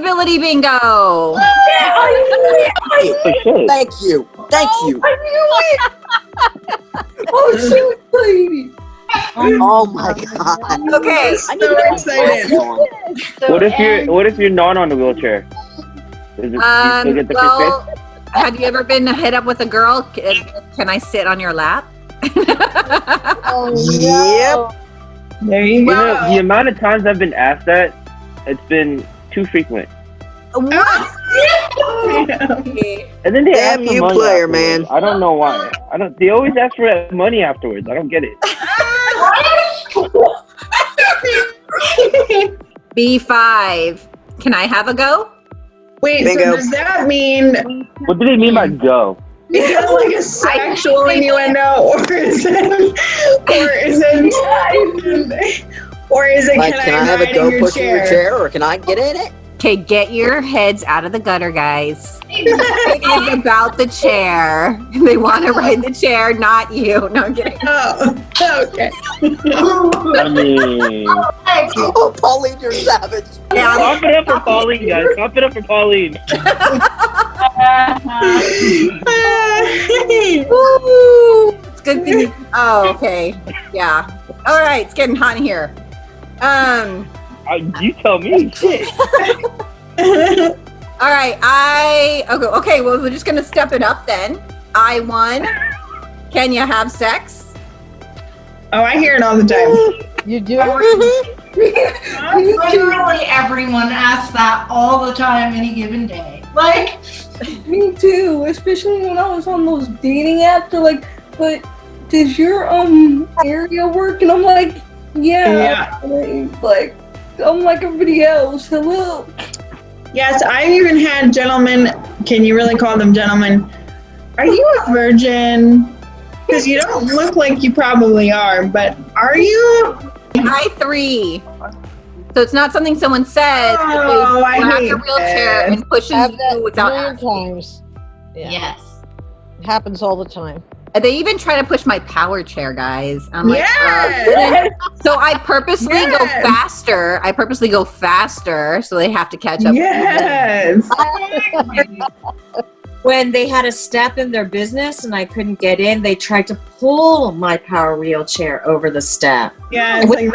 disability bingo. For sure. Thank you. Thank you. I knew it. oh shoot, lady. Oh my god. Okay. I need So to excited. What if you're What if you're not on a wheelchair? Is it, do you still Um, get the well, have you ever been hit up with a girl? Can can I sit on your lap? Oh, Yep. There you You go. know, the amount of times I've been asked that, it's been too frequent. what? And then they Damn ask for you, money player, afterwards. man. I don't know why. I don't. They always ask for money afterwards. I don't get it. B5. Can I have a go? Wait, Bingo. so does that mean What do they mean by go? is that like a sexual innuendo, or is it, or is it, or is it? Like, can, can I I, have a go in your push in your chair or can I get in it? Okay, get your heads out of the gutter, guys. It is about the chair. They want to ride the chair, not you. No, I'm kidding. Oh, okay. I mean, Oh, Pauline, you're savage. Yeah, clap it up for Pauline, guys. Clap it up for Pauline. Woo! It's good thing. You, oh, okay. Yeah. All right. It's getting hot in here. Um. Uh, you tell me. Shit. All right. I. Okay. Okay. Well, we're just gonna step it up then. I won. Can you have sex? oh, I hear it all the time. You do? Literally everyone asks that all the time, any given day. Like, Me too, especially when I was on those dating apps. They're like, but does your um area work? And I'm like, yeah. Like, I'm like everybody else. Hello. Yes, I've even had gentlemen. Can you really call them gentlemen? Are you a virgin? Because you don't look like you probably are, but are you? I three. So it's not something someone says. Oh, they I grab hate your wheelchair this. and pushes you without asking. times. Yeah. yes. It happens all the time. And They even try to push my power chair, guys. I'm like, uh, so I purposely go faster. I purposely go faster, so they have to catch up. Yes. when they had a step in their business and I couldn't get in, they tried to pull my power wheelchair over the step. Yeah, it's like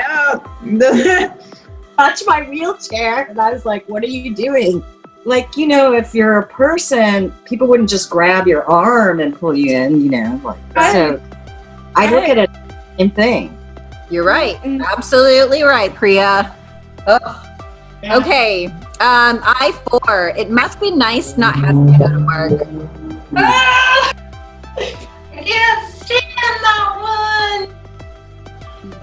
no. Touch my wheelchair. And I was like, what are you doing? Like, you know, if you're a person, people wouldn't just grab your arm and pull you in, you know. Like, so I look at it same thing. You're right. Absolutely right, Priya. Ugh. Okay. Um, I four. It must be nice not having to go to work. Ah! I can't stand that one.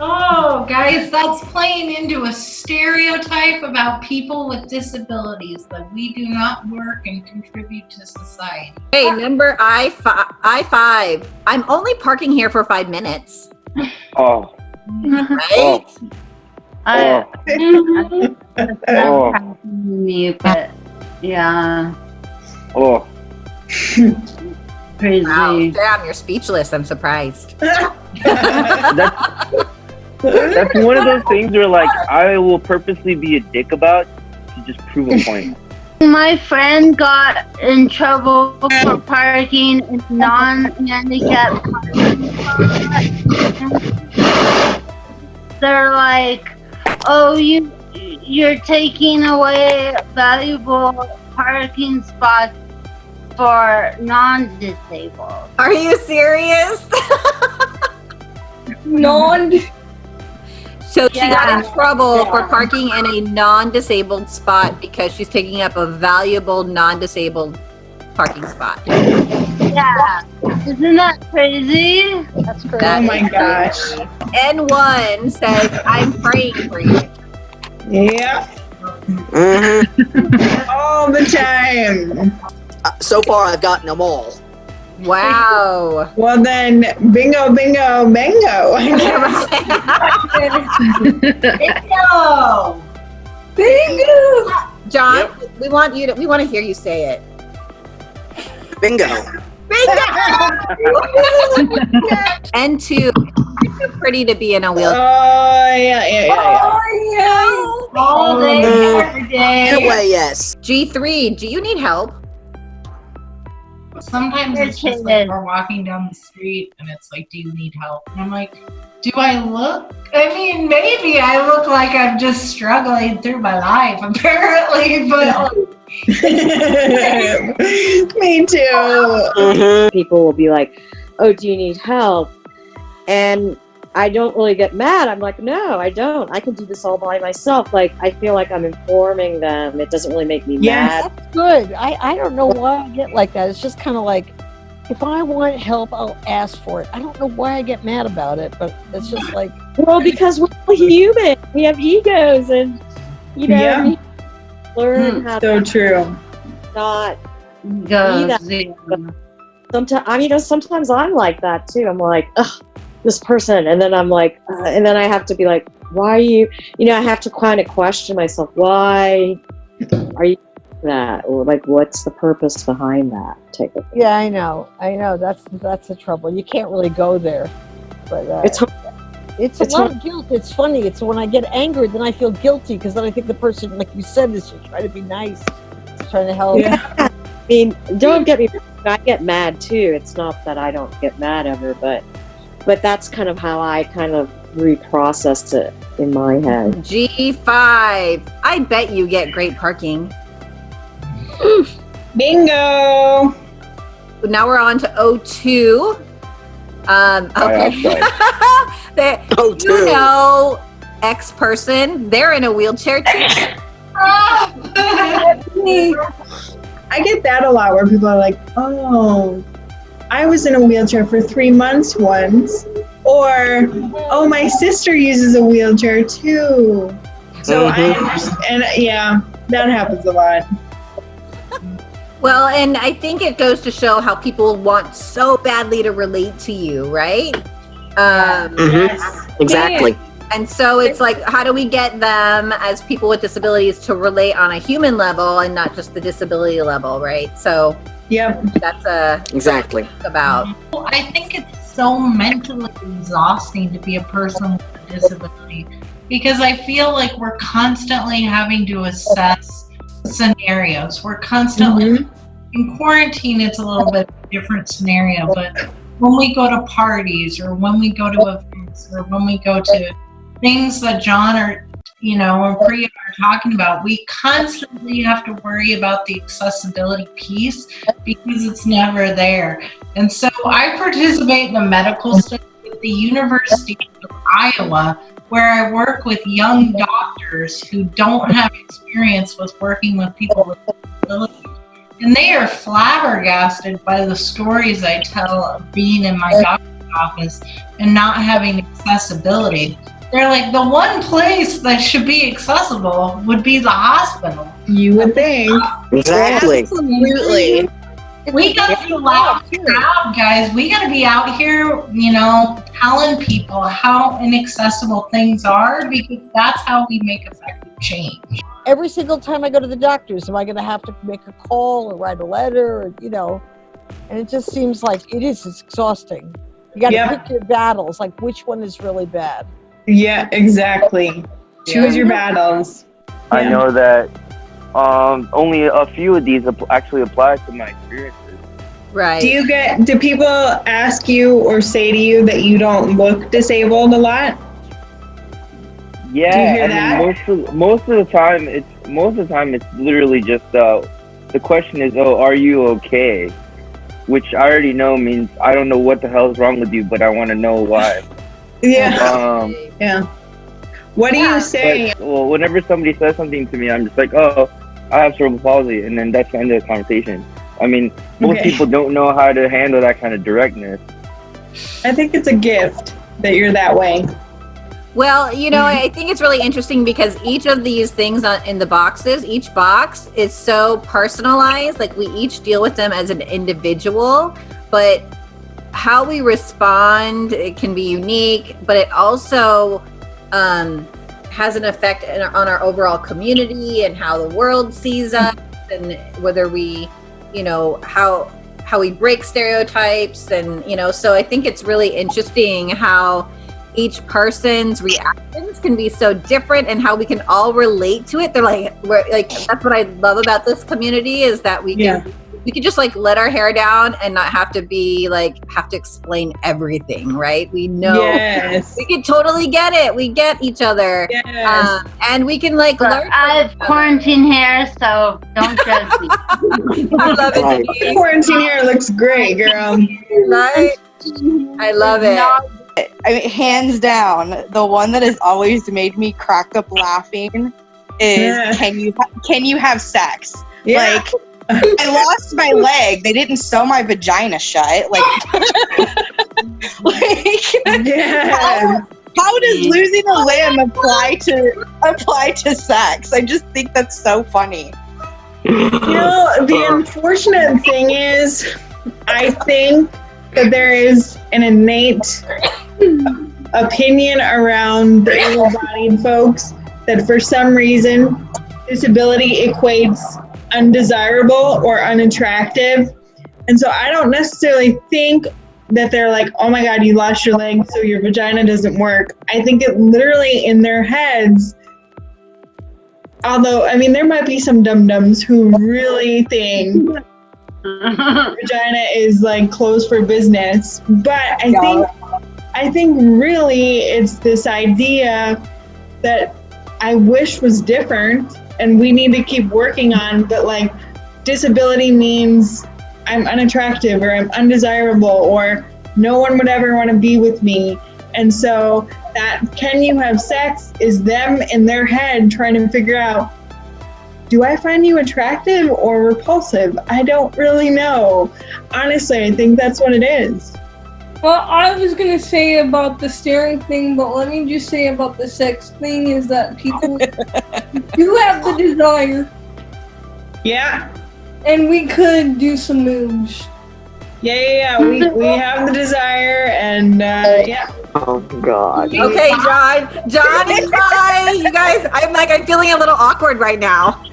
Oh, guys, that's playing into a stereotype about people with disabilities that we do not work and contribute to society. Hey, number I fi- I five. I'm only parking here for five minutes. Oh, Right? oh, oh, me, but oh. yeah, oh. crazy. Wow. Damn, you're speechless. I'm surprised. That's that's one of those things where like I will purposely be a dick about to just prove a point. My friend got in trouble for parking in non-handicapped parking. They're like, "Oh, you you're taking away valuable parking spots for non-disabled." Are you serious? Non. So she got in Yeah. trouble for parking in a non-disabled spot because she's taking up a valuable non-disabled parking spot. Yeah, isn't that crazy? That's crazy. That Oh my gosh. crazy. N1 says, I'm praying for you. Yeah, hmm all the time. Uh, so far, I've gotten them all. Wow. Well then, bingo, bingo, bango. Bingo! Bingo. John, we want you to we want to hear you say it. Bingo. Bingo. and two, you're too pretty to be in a Oh yeah, yeah, yeah, yeah. Oh, yeah. All day, Mm. every In day. way, yes. G3, do you need help? Sometimes it's just like we're walking down the street and it's like, do you need help? And I'm like, do I look? I mean, maybe I look like I'm just struggling through my life, apparently, but Me too. hmm people will be like, "Oh, do you need help?" And I don't really get mad. I'm like, "No, I don't. I can do this all by myself." Like I feel like I'm informing them. It doesn't really make me Yes. mad. That's good. I, I don't know why I get like that. It's just kind of like, if I want help, I'll ask for it. I don't know why I get mad about it, but it's just like, Well, because we're all human. We have egos, and you know, Yeah. we learn hmm, how So to true. not. Goes, Sometimes I mean, you know, sometimes I'm like that too. I'm like, ugh, this person, and then I'm like, uh, and then I have to be like, why are you? You know, I have to kind of question myself. Why are you that, or like, what's the purpose behind that type of thing? yeah, I know, I know. That's that's the trouble. You can't really go there. But uh, It's it's a it's lot of guilt. It's funny. It's when I get angry, then I feel guilty because then I think the person, like you said, is just trying to be nice, trying to help. Yeah. I mean, don't get me. I get mad too. It's not that I don't get mad ever, but but that's kind of how I kind of reprocessed it in my head. G5, I bet you get great parking. Bingo. Now we're on to O2. Um, okay. They- Oh, you know, X person, they're in a wheelchair too. I get that a lot where people are like, oh, I was in a wheelchair for three months once. Or, oh, my sister uses a wheelchair too. So I Mhm. understand. And yeah, that happens a lot. Well, and I think it goes to show how people want so badly to relate to you, right? Um, Mhm. Exactly. And so it's like, how do we get them as people with disabilities to relate on a human level and not just the disability level, right? So Yep. that's a Exactly. about. I think it's so mentally exhausting to be a person with a disability because I feel like we're constantly having to assess scenarios. We're constantly Mhm. in quarantine it's a little bit different scenario, but when we go to parties or when we go to events or when we go to things that John or you know are talking about, we constantly have to worry about the accessibility piece because it's never there. And so I participate in a medical mm-hmm. study at the University of Iowa where I work with young doctors who don't have experience with working with people with disabilities. And they are flabbergasted by the stories I tell of being in my doctor's office and not having accessibility. They're like, the one place that should be accessible would be the hospital. You would think. Exactly. Absolutely. We gotta be loud and guys. We gotta be out here, you know, telling people how inaccessible things are because that's how we make effective change. Every single time I go to the doctors, am I going to have to make a call or write a letter, or you know? And it just seems like it is. It's exhausting. You got to Yeah. pick your battles. Like which one is really bad? Yeah, exactly. Choose your battles. I know that um, only a few of these actually apply to my experiences. Right. Do you get do people ask you or say to you that you don't look disabled a lot? Yeah, Do you hear I that? mean, most of most of the time, it's most of the time it's literally just uh, the question is, oh, are you okay? Which I already know means I don't know what the hell's wrong with you, but I want to know why. Yeah. Um, Yeah. What do Yeah. you say? but, well, whenever somebody says something to me, I'm just like, oh, I have cerebral palsy, and then that's the end of the conversation. I mean, most Okay. people don't know how to handle that kind of directness. I think it's a gift that you're that way. Well, you know, I think it's really interesting because each of these things in the boxes, each box is so personalized. Like we each deal with them as an individual, but how we respond it can be unique. But it also um, has an effect our, on our overall community and how the world sees us, and whether we, you know, how how we break stereotypes and you know so i think it's really interesting how each person's reactions can be so different and how we can all relate to it they're like we're like that's what i love about this community is that we can Yeah. We could just like let our hair down and not have to be like have to explain everything right we know Yes. we can totally get it we get each other Yes. um, and we can like But learn from I have quarantine hair, so don't judge me. I love it Denise. Quarantine hair looks great, girl. right i love it I mean, hands down, the one that has always made me crack up laughing is Yeah. can you can you have sex? Yeah. Like I lost my leg. They didn't sew my vagina shut. Like, like Yes. how does losing a limb apply to apply to sex? I just think that's so funny. You know, the unfortunate thing is, I think that there is an innate opinion around the able-bodied folks that for some reason disability equates undesirable or unattractive. And so I don't necessarily think that they're like, oh my God, you lost your leg, so your vagina doesn't work. I think it literally in their heads, although, I mean, there might be some dum dums who really think vagina is like closed for business. But I think, I think really it's this idea that I wish was different and we need to keep working on, but like disability means I'm unattractive or I'm undesirable or no one would ever want to be with me. And so that can you have sex is them in their head trying to figure out do I find you attractive or repulsive? I don't really know. Honestly, I think that's what it is. Well, I was gonna say about the staring thing, but let me just say about the sex thing is that people do have the desire, Yeah. and we could do some moves. Yeah, yeah, yeah. We, we have the desire and uh, yeah. Oh God. Okay, John, John and Kai, you guys, I'm like, I'm feeling a little awkward right now.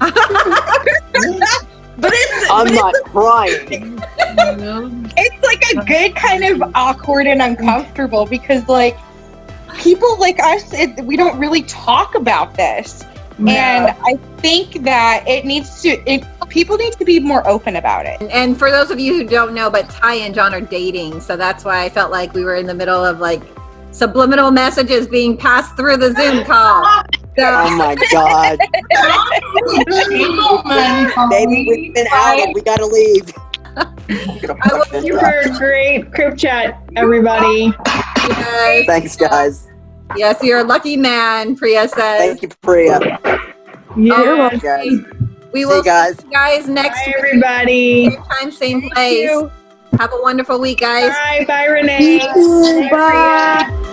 But it's I'm not crying. it's like a good kind of awkward and uncomfortable because like people like us it, we don't really talk about this and i think that it needs to it, people need to be more open about it And for those of you who don't know, but Ty and John are dating, so that's why I felt like we were in the middle of like subliminal messages being passed through the Zoom call. Oh my God. Gentlemen, Baby, we've been outed. We gotta leave. I will Thank you for a great group chat, everybody. guys, Thanks, guys. yes, you're a lucky man, Priya says. Thank you, Priya. Yeah. Guys. We See will guys. see you guys next Bye, week. everybody. Same time, same place. Have a wonderful week, guys. Bye, bye, Renee. Bye.